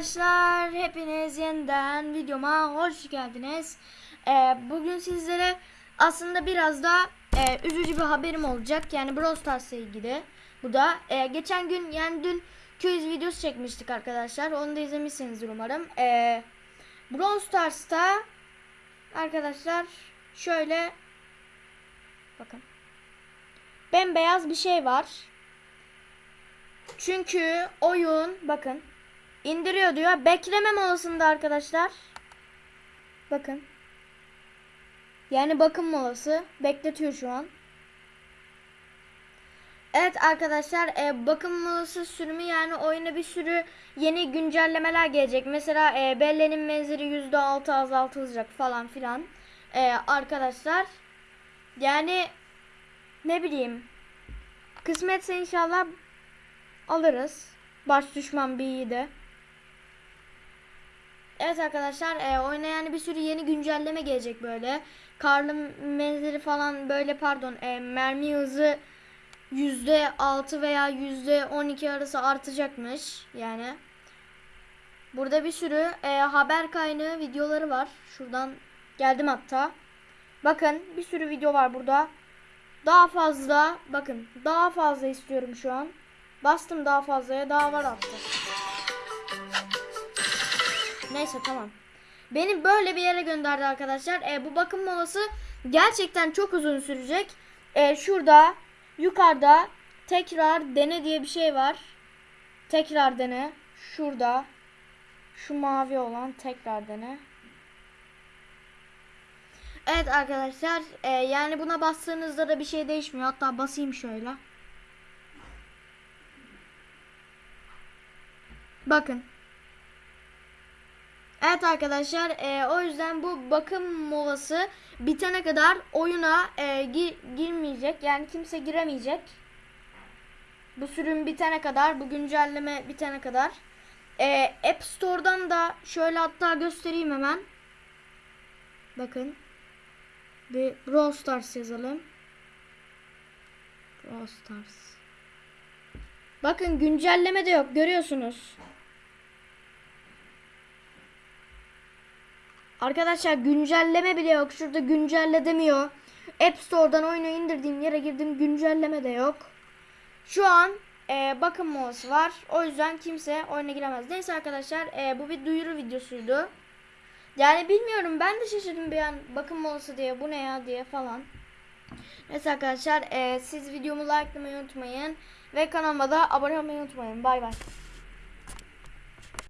arkadaşlar, hepiniz yeniden videoma hoş geldiniz. Ee, bugün sizlere aslında biraz da e, üzücü bir haberim olacak. Yani Brawl Stars'la ilgili. Bu da e, geçen gün yani dün quiz videosu çekmiştik arkadaşlar. Onu da izlemişsinizdir umarım. E, Brawl Stars'ta arkadaşlar şöyle bakın bembeyaz bir şey var. Çünkü oyun bakın indiriyor diyor. Bekleme molasında arkadaşlar. Bakın. Yani bakım molası bekletiyor şu an. Evet arkadaşlar e, bakım molası sürümü yani oyuna bir sürü yeni güncellemeler gelecek. Mesela e, Belle'nin menzili %6 azaltılacak falan filan. E, arkadaşlar yani ne bileyim kısmetse inşallah alırız. Baş düşman bir iyi de. Evet arkadaşlar e, oyuna yani bir sürü yeni güncelleme gelecek böyle. Karlı menzili falan böyle pardon e, mermi hızı %6 veya %12 arası artacakmış yani. Burada bir sürü e, haber kaynağı videoları var. Şuradan geldim hatta. Bakın bir sürü video var burada. Daha fazla bakın daha fazla istiyorum şu an. Bastım daha fazlaya daha var hatta. Neyse tamam. Beni böyle bir yere gönderdi arkadaşlar. E, bu bakım molası gerçekten çok uzun sürecek. E, şurada yukarıda tekrar dene diye bir şey var. Tekrar dene. Şurada şu mavi olan tekrar dene. Evet arkadaşlar e, yani buna bastığınızda da bir şey değişmiyor. Hatta basayım şöyle. Bakın. Evet arkadaşlar e, o yüzden bu bakım molası bitene kadar oyuna e, gir, girmeyecek. Yani kimse giremeyecek. Bu sürüm bitene kadar, bu güncelleme bitene kadar. E, App Store'dan da şöyle hatta göstereyim hemen. Bakın. Bir Brawl Stars yazalım. Brawl Stars. Bakın güncelleme de yok görüyorsunuz. Arkadaşlar güncelleme bile yok. Şurada güncelle demiyor. App Store'dan oyunu indirdiğim yere girdim güncelleme de yok. Şu an e, bakım molası var. O yüzden kimse oyuna giremez. Neyse arkadaşlar e, bu bir duyuru videosuydu. Yani bilmiyorum ben de şaşırdım bir an bakım molası diye bu ne ya diye falan. Neyse arkadaşlar e, siz videomu likelamayı unutmayın. Ve kanalıma da abone olmayı unutmayın. Bay bay.